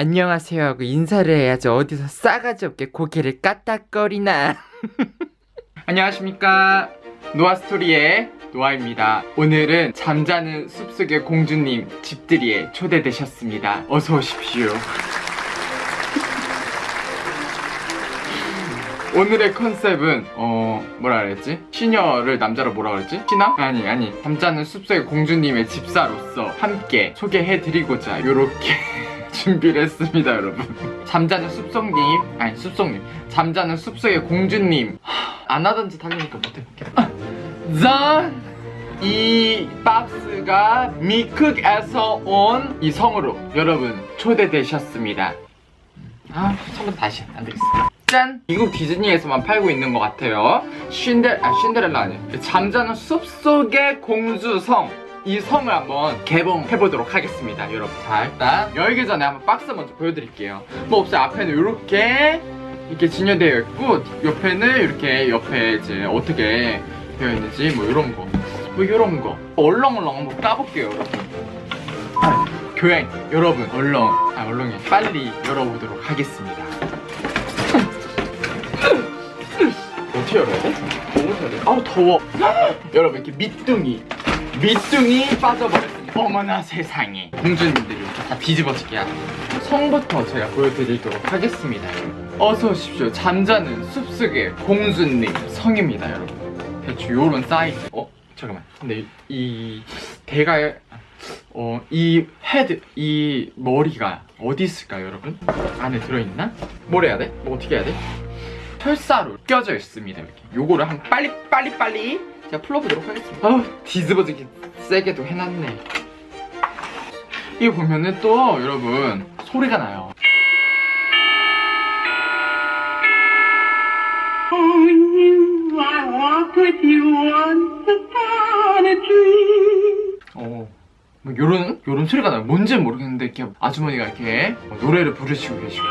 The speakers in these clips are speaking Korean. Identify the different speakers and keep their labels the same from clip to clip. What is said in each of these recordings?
Speaker 1: 안녕하세요 하고 인사를 해야지 어디서 싸가지 없게 고개를 까딱거리나. 안녕하십니까. 노아스토리의 노아입니다. 오늘은 잠자는 숲속의 공주님 집들이에 초대되셨습니다. 어서 오십시오. 오늘의 컨셉은 어 뭐라 그랬지? 시녀를 남자로 뭐라 그랬지? 신랑? 아니 아니. 잠자는 숲속의 공주님의 집사로서 함께 소개해드리고자 요렇게 준비를 했습니다 여러분. 잠자는 숲속님 아니 숲속님. 잠자는 숲속의 공주님. 하, 안 하던 짓 하려니까 못해볼게요 아, 짠! 이 박스가 미쿡에서 온 이 성으로 여러분 초대되셨습니다. 아 처음 다시 안 되겠어. 짠! 미국 디즈니에서만 팔고 있는 것 같아요. 신데, 아 신데렐라 아니에요. 잠자는 숲속의 공주성 이 성을 한번 개봉해보도록 하겠습니다 여러분. 자 일단 열기 전에 한번 박스 먼저 보여드릴게요. 뭐 없어요. 앞에는 이렇게 이렇게 진열되어 있고 옆에는 이렇게 옆에 이제 어떻게 되어 있는지 뭐 이런 거 뭐 이런 거. 얼렁얼렁 한번 까볼게요 여러분. 아, 교양 여러분. 얼렁. 아 얼렁이. 빨리 열어보도록 하겠습니다. 어떻게 열어야 돼? 너무 돼? 아우 더워. 여러분 이렇게 밑둥이 밑둥이 빠져버렸습니다 어머나 세상에 공주님들이 이렇게 다 뒤집어지게 하는 성부터 제가 보여드리도록 하겠습니다 어서 오십시오 잠자는 숲속의 공주님 성입니다 여러분 대충 요런 사이즈 어? 잠깐만 근데 이, 이 대가 어, 이 헤드, 이 머리가 어디 있을까요, 여러분? 안에 들어있나? 뭘 해야 돼? 뭐 어떻게 해야 돼? 철사로 껴져 있습니다, 이렇게. 요거를 한 빨리, 빨리, 빨리 제가 풀어보도록 하겠습니다. 아우, 뒤집어지게 세게 도 해놨네. 이거 보면은 또, 여러분, 소리가 나요. 어. 뭐 요런 요런 소리가 나요. 뭔지는 모르겠는데 이렇게 아주머니가 이렇게 노래를 부르시고 계시고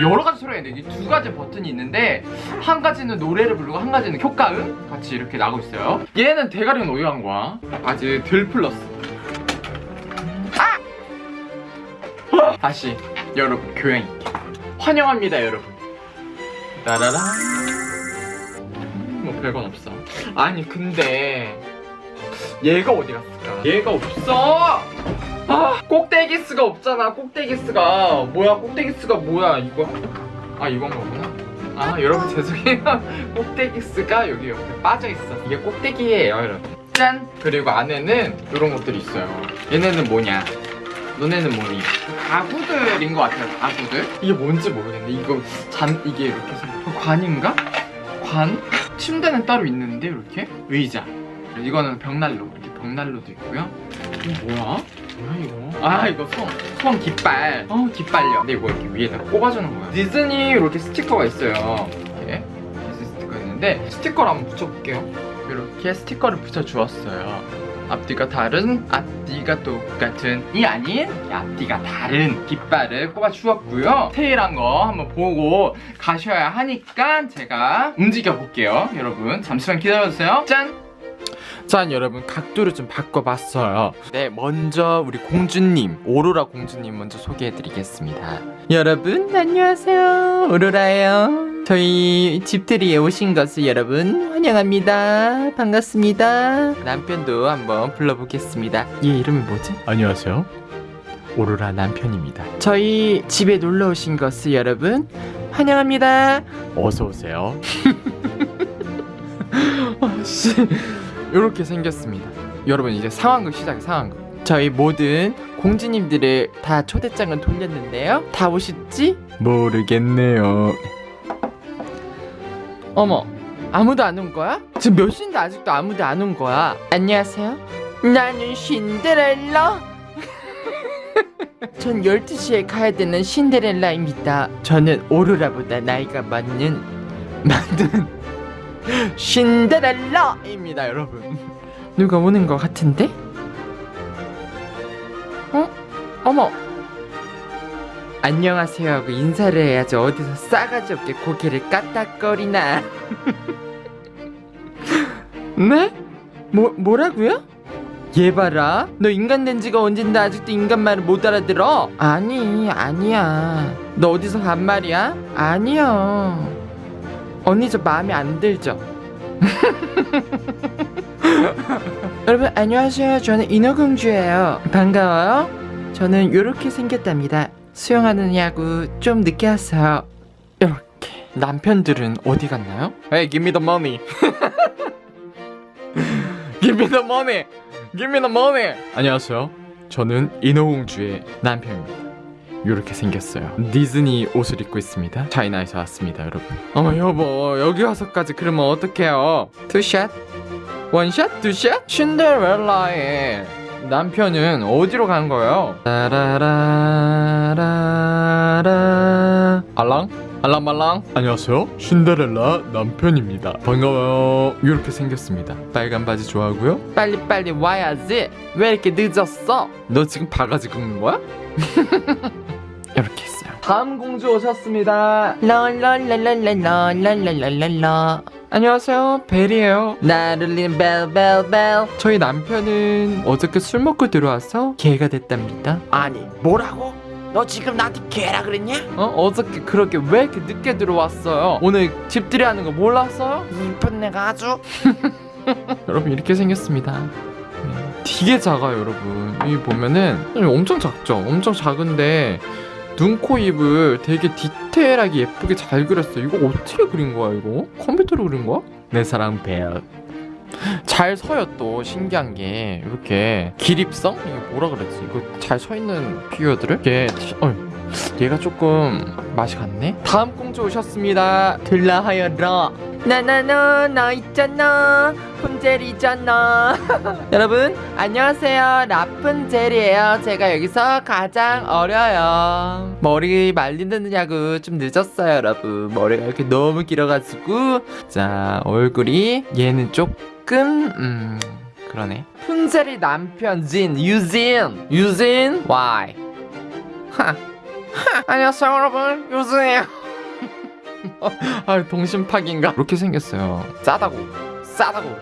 Speaker 1: 여러 가지 소리가 있는데 이 두 가지 버튼이 있는데 한 가지는 노래를 부르고 한 가지는 효과음 같이 이렇게 나고 있어요. 얘는 대가리는 간 거야? 아직 덜 풀렀어. 아! 다시 여러분 교양 있게 환영합니다 여러분. 따라라. 뭐 별건 없어. 아니 근데 얘가 어디 갔을까? 얘가 없어! 아, 꼭대기스가 없잖아, 꼭대기스가. 뭐야, 꼭대기스가 뭐야, 이거. 아, 이건 거구나. 아, 여러분 죄송해요. 꼭대기스가 여기 옆에 빠져있어. 이게 꼭대기예요, 여러분. 짠! 그리고 안에는 이런 것들이 있어요. 얘네는 뭐냐? 너네는 뭐니? 가구들인 것 같아요, 가구들. 이게 뭔지 모르겠는데, 이거 잔, 이게 이렇게 해서 관인가? 관? 침대는 따로 있는데, 이렇게? 의자. 이거는 벽난로 이렇게 벽난로도 있고요 이거 뭐야? 뭐야 이거? 아 이거 성, 성 깃발. 어 깃발요. 근데 이거 이렇게 위에다 꼽아주는 거야. 디즈니 이렇게 스티커가 있어요. 이렇게 디즈니 스티커 있는데 스티커를 한번 붙여볼게요. 이렇게 스티커를 붙여주었어요. 앞뒤가 다른 앞뒤가 똑같은. 이 아닌 앞뒤가 다른 깃발을 꼽아 주었고요. 테일한 거 한번 보고 가셔야 하니까 제가 움직여 볼게요. 여러분 잠시만 기다려주세요. 짠! 자 여러분. 각도를 좀 바꿔봤어요. 네 먼저 우리 공주님 오로라 공주님 먼저 소개해드리겠습니다. 여러분 안녕하세요. 오로라예요. 저희 집들이에 오신 것을 여러분 환영합니다. 반갑습니다. 남편도 한번 불러보겠습니다. 얘 이름이 뭐지?
Speaker 2: 안녕하세요.
Speaker 1: 오로라 남편입니다. 저희 집에 놀러 오신 것을 여러분 환영합니다.
Speaker 2: 어서 오세요.
Speaker 1: 아씨 이렇게 생겼습니다. 여러분 이제 상황극 시작해 상황극. 저희 모든 공주님들을 다 초대장을 돌렸는데요. 다 오셨지? 모르겠네요. 어머 아무도 안 온 거야? 지금 몇 시인데 아직도 아무도 안 온 거야? 안녕하세요. 나는 신데렐라. 전 12시에 가야 되는 신데렐라입니다. 저는 오로라보다 나이가 많은 많은 신데렐라입니다 여러분 누가 오는 것 같은데? 어? 어머 안녕하세요 하고 인사를 해야지 어디서 싸가지 없게 고개를 까딱거리나 네? 뭐, 뭐라고요? 얘 봐라 너 인간 된 지가 언젠데 아직도 인간 말을 못 알아들어? 아니 아니야 너 어디서 간 말이야? 아니요 언니 저 마음에 안 들죠? 여러분 안녕하세요. 저는 인어공주예요. 반가워요. 저는 요렇게 생겼답니다. 수영하는 야구 좀 늦게 왔어요. 이렇게. 남편들은 어디 갔나요? Hey give me the money. Give me the money. Give me the money. 안녕하세요. 저는 인어공주의 남편입니다 이렇게 생겼어요. 디즈니 옷을 입고 있습니다. China에서 왔습니다 여러분. 어머 여보 여기 와서까지 그러면 어떡해요? two shot one shot 두 shot 신데렐라의 남편은 어디로 간 거예요? 따라라라라 알랑? 알랑말랑? 안녕하세요. 신데렐라 남편입니다. 반가워요. 이렇게 생겼습니다. 빨간 바지 좋아하고요. 빨리빨리 와야지. 왜 이렇게 늦었어? 너 지금 바가지 긁는 거야? 이렇게 했어요 다음 공주 오셨습니다 랄랄랄랄랄랄랄랄랄라 안녕하세요 벨이에요 나를 울리는 벨벨벨 저희 남편은 어저께 술 먹고 들어와서 개가 됐답니다
Speaker 2: 아니 뭐라고? 너 지금 나한테 개라 그랬냐?
Speaker 1: 어? 어저께 그렇게 왜 이렇게 늦게 들어왔어요? 오늘 집들이 하는 거 몰랐어요?
Speaker 2: 이쁜 내가 아주
Speaker 1: 여러분 이렇게 생겼습니다 네, 되게 작아요 여러분 여기 보면은 엄청 작죠? 엄청 작은데 눈, 코, 입을 되게 디테일하게 예쁘게 잘 그렸어요 이거 어떻게 그린 거야 이거? 컴퓨터로 그린 거야? 내 사랑 벨. 잘 서요 또 신기한 게 이렇게 기립성? 이게 뭐라 그랬지? 이거 잘 서 있는 피규어들을 이게 어, 얘가 조금 맛이 갔네. 다음 공주 오셨습니다. 들라하여라. 나나나 나 있잖아. 푼젤이잖아. 여러분 안녕하세요. 라푼젤이에요. 제가 여기서 가장 어려요. 머리 말린다느냐고 좀 늦었어요 여러분. 머리가 이렇게 너무 길어가지고. 자 얼굴이 얘는 조금 음 그러네. 푼젤이 남편 진 유진. 유진 와이 하, 하. 안녕하세요 여러분. 유진이에요 아 동심파기인가? 이렇게 생겼어요. 싸다고, 싸다고,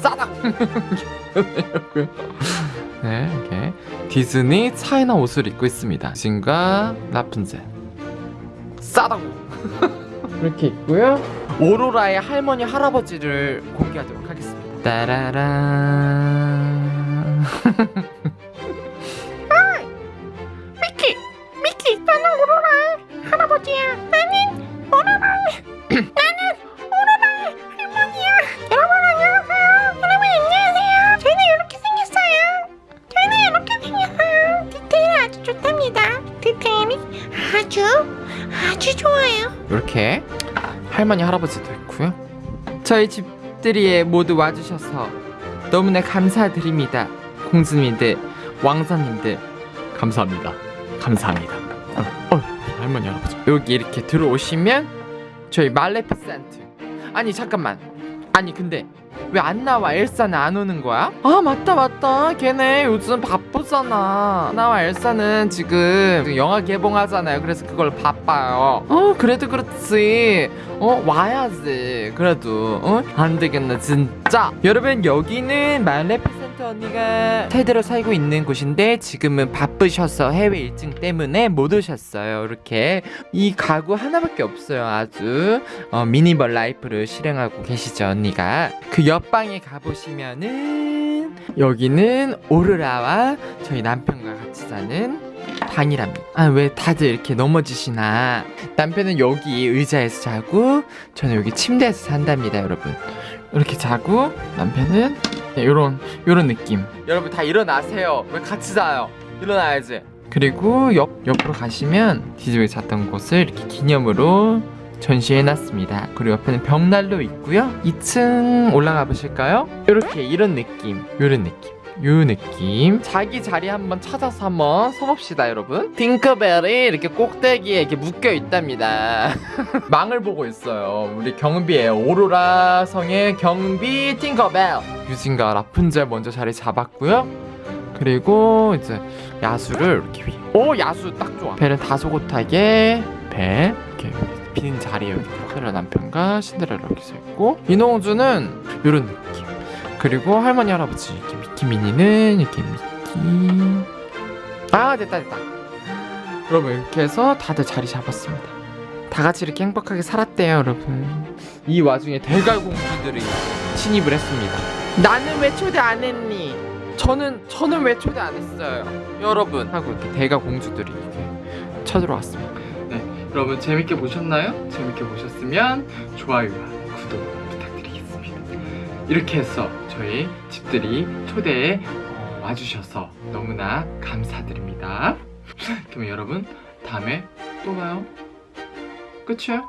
Speaker 1: 싸다고. 네, 이렇게 디즈니 차이나 옷을 입고 있습니다. 진과 라푼젤. 싸다고. 이렇게 있고요. 오로라의 할머니 할아버지를 공개하도록 하겠습니다. 따라란.
Speaker 2: 이렇게
Speaker 1: 할머니 할아버지도 있고요. 저희 집들이에 모두 와주셔서 너무나 감사드립니다. 공주님들, 왕자님들 감사합니다. 감사합니다. 어, 어, 할머니 할아버지 여기 이렇게 들어오시면 저희 말레피센트 아니 잠깐만 아니 근데 왜 안 나와? 엘사는 안 오는 거야? 아 맞다 맞다. 걔네 요즘 바쁘잖아. 나와. 엘사는 지금 영화 개봉하잖아요. 그래서 그걸 바빠요. 어 그래도 그렇지. 어 와야지. 그래도 어? 안 되겠네 진짜. 여러분 여기는 말레피센트 언니가 대대로 살고 있는 곳인데 지금은 바쁘셔서 해외 일정 때문에 못 오셨어요. 이렇게 이 가구 하나밖에 없어요 아주. 어, minimal life를 실행하고 계시죠 언니가. 그 옆방에 가보시면은 여기는 오로라와 저희 남편과 같이 사는 방이랍니다. 아 왜 다들 이렇게 넘어지시나. 남편은 여기 의자에서 자고 저는 여기 침대에서 산답니다 여러분. 이렇게 자고 남편은 네, 요런 요런 느낌. 여러분 다 일어나세요. 왜 같이 자요? 일어나야지. 그리고 옆, 옆으로 가시면 디즈니 잤던 곳을 이렇게 기념으로 전시해놨습니다. 그리고 옆에는 벽난로 있고요. 2층 올라가 보실까요? 이렇게 이런 느낌 요런 느낌 요 느낌. 자기 자리 한번 찾아서 한번 서봅시다 여러분. 팅커벨이 이렇게 꼭대기에 이렇게 묶여 있답니다. 망을 보고 있어요. 우리 경비예요 오로라 성의 경비 팅커벨. 유진과 라푼젤 먼저 자리 잡았고요. 그리고 이제 야수를 이렇게 위에 오 야수 딱 좋아. 벨은 다소곳하게 벨 이렇게 빈 자리에 여기 신데렐라 남편과 신데렐라 이렇게 서 있고 인어공주는 이런 느낌. 그리고 할머니 할아버지 이렇 미니는 이렇게 미키. 아 됐다 됐다. 여러분 이렇게 해서 다들 자리 잡았습니다. 다 같이 이렇게 행복하게 살았대요 여러분. 이 와중에 대갈 공주들이 침입을 했습니다. 나는 왜 초대 안 했니? 저는 저는 왜 초대 안 했어요? 여러분. 하고 이렇게 대갈 공주들이 이렇게 쳐들어왔습니다. 네 여러분 재밌게 보셨나요? 재밌게 보셨으면 좋아요와 구독 부탁드리겠습니다. 이렇게 해서 저희 집들이 초대에 어, 와주셔서 너무나 감사드립니다 그러면 여러분 다음에 또 봐요 끝이에요?